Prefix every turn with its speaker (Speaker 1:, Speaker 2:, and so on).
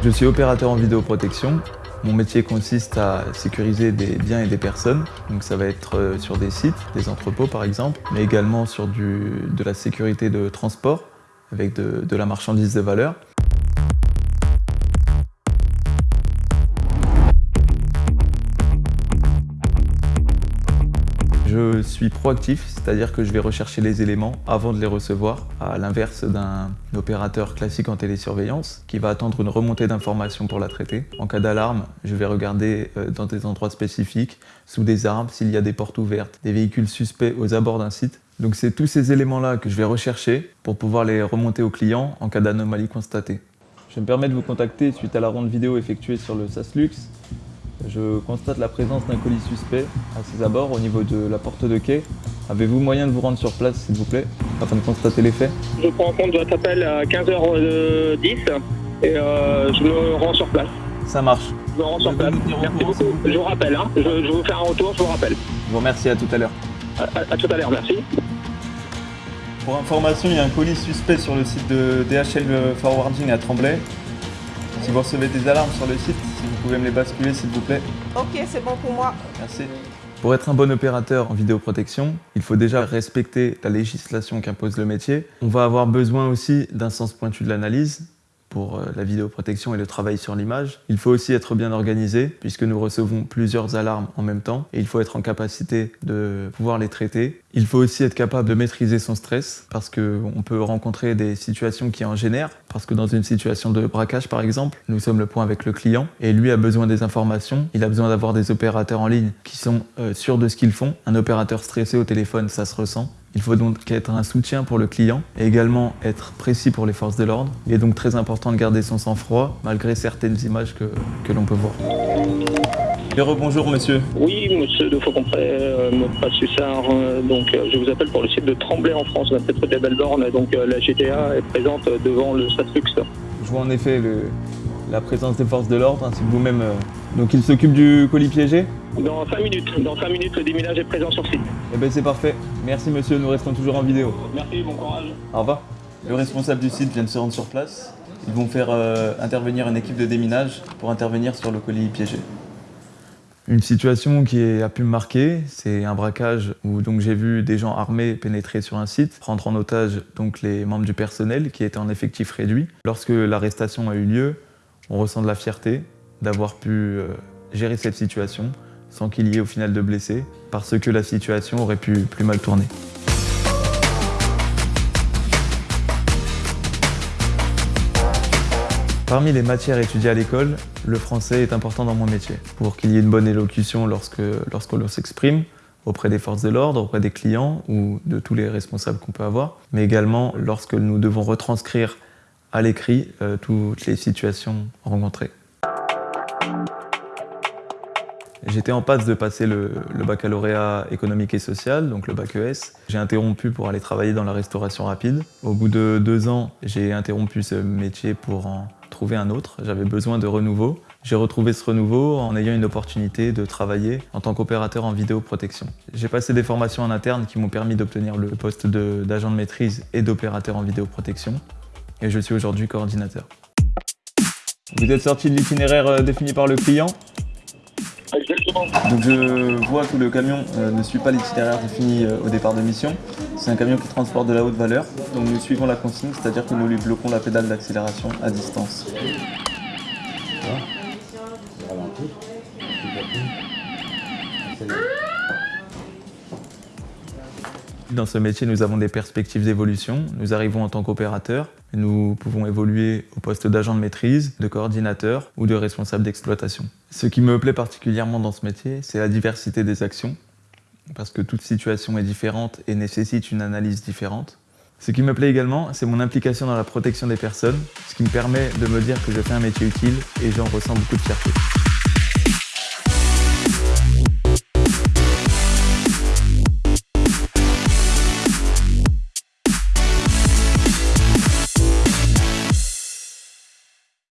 Speaker 1: Je suis opérateur en vidéoprotection. Mon métier consiste à sécuriser des biens et des personnes. Donc ça va être euh, sur des sites, des entrepôts par exemple, mais également sur de la sécurité de transport avec de, de la marchandise de valeur. Je suis proactif, c'est-à-dire que je vais rechercher les éléments avant de les recevoir, à l'inverse d'un opérateur classique en télésurveillance qui va attendre une remontée d'informations pour la traiter. En cas d'alarme, je vais regarder euh, dans des endroits spécifiques, sous des arbres, s'il y a des portes ouvertes, des véhicules suspects aux abords d'un site. Donc c'est tous ces éléments-là que je vais rechercher pour pouvoir les remonter au client en cas d'anomalie constatée. Je me permets de vous contacter suite à la ronde vidéo effectuée sur le SASLux je constate la présence d'un colis suspect à ses abords au niveau de la porte de quai. Avez-vous moyen de vous rendre sur place, s'il vous plaît, afin de constater les faits?
Speaker 2: Je prends en compte votre appel à 15h10 et euh, je me rends sur place.
Speaker 1: Ça marche.
Speaker 2: Je me rends sur place. Merci beaucoup. Je vous rappelle, hein. je, vous faire un retour, je vous rappelle.
Speaker 1: Je vous remercie, à tout à l'heure.
Speaker 2: À, à, à, tout à l'heure, merci.
Speaker 1: Pour information, il y a un colis suspect sur le site de DHL Forwarding à Tremblay. Si vous recevez des alarmes sur le site, si vous pouvez me les basculer s'il vous plaît.
Speaker 3: Ok, c'est bon pour moi.
Speaker 1: Merci. Pour être un bon opérateur en vidéoprotection, il faut déjà respecter la législation qu'impose le métier. On va avoir besoin aussi d'un sens pointu de l'analyse, pour euh, la vidéoprotection et le travail sur l'image. Il faut aussi être bien organisé puisque nous recevons plusieurs alarmes en même temps et il faut être en capacité de pouvoir les traiter. Il faut aussi être capable de maîtriser son stress parce qu'on peut rencontrer des situations qui en génèrent parce que dans une situation de braquage par exemple, nous sommes le point avec le client et lui a besoin des informations, il a besoin d'avoir des opérateurs en ligne qui sont euh, sûrs de ce qu'ils font. Un opérateur stressé au téléphone, ça se ressent. Il faut donc être un soutien pour le client et également être précis pour les forces de l'ordre. Il est donc très important de garder son sang-froid malgré certaines images que, que l'on peut voir. Et rebonjour monsieur.
Speaker 2: Oui, monsieur de Faucompré, euh, Sussard. Euh, donc euh, je vous appelle pour le site de Tremblay en France, la tête des Belleborne. Donc euh, la GTA est présente devant le Satlux.
Speaker 1: Je vois en effet le, la présence des forces de l'ordre ainsi que vous-même. Donc il s'occupe du colis piégé
Speaker 2: Dans 5 minutes, dans 5 minutes, le déminage est présent sur site.
Speaker 1: Eh ben c'est parfait. Merci monsieur, nous restons toujours en vidéo.
Speaker 2: Merci, bon courage.
Speaker 1: Au revoir. Le responsable du site vient de se rendre sur place. Ils vont faire euh, intervenir une équipe de déminage pour intervenir sur le colis piégé. Une situation qui a pu me marquer, c'est un braquage où donc j'ai vu des gens armés pénétrer sur un site, prendre en otage donc les membres du personnel qui étaient en effectif réduit. Lorsque l'arrestation a eu lieu, on ressent de la fierté d'avoir pu euh, gérer cette situation sans qu'il y ait au final de blessés, parce que la situation aurait pu plus mal tourner. Parmi les matières étudiées à l'école, le français est important dans mon métier. Pour qu'il y ait une bonne élocution lorsque, s'exprime, auprès des forces de l'ordre, auprès des clients ou de tous les responsables qu'on peut avoir, mais également lorsque nous devons retranscrire à l'écrit euh, toutes les situations rencontrées. J'étais en passe de passer le, baccalauréat économique et social, donc le bac ES. J'ai interrompu pour aller travailler dans la restauration rapide. Au bout de deux ans, j'ai interrompu ce métier pour en trouver un autre. J'avais besoin de renouveau. J'ai retrouvé ce renouveau en ayant une opportunité de travailler en tant qu'opérateur en vidéoprotection. J'ai passé des formations en interne qui m'ont permis d'obtenir le poste d'agent de, de maîtrise et d'opérateur en vidéoprotection. Et je suis aujourd'hui coordinateur. Vous êtes sorti de l'itinéraire défini par le client? Donc je vois que le camion euh, ne suit pas l'itinéraire défini euh, au départ de mission. C'est un camion qui transporte de la haute valeur. Donc nous suivons la consigne, c'est-à-dire que nous lui bloquons la pédale d'accélération à distance. Dans ce métier, nous avons des perspectives d'évolution. Nous arrivons en tant qu'opérateur. Nous pouvons évoluer au poste d'agent de maîtrise, de coordinateur ou de responsable d'exploitation. Ce qui me plaît particulièrement dans ce métier, c'est la diversité des actions, parce que toute situation est différente et nécessite une analyse différente. Ce qui me plaît également, c'est mon implication dans la protection des personnes, ce qui me permet de me dire que je fais un métier utile et j'en ressens beaucoup de fierté.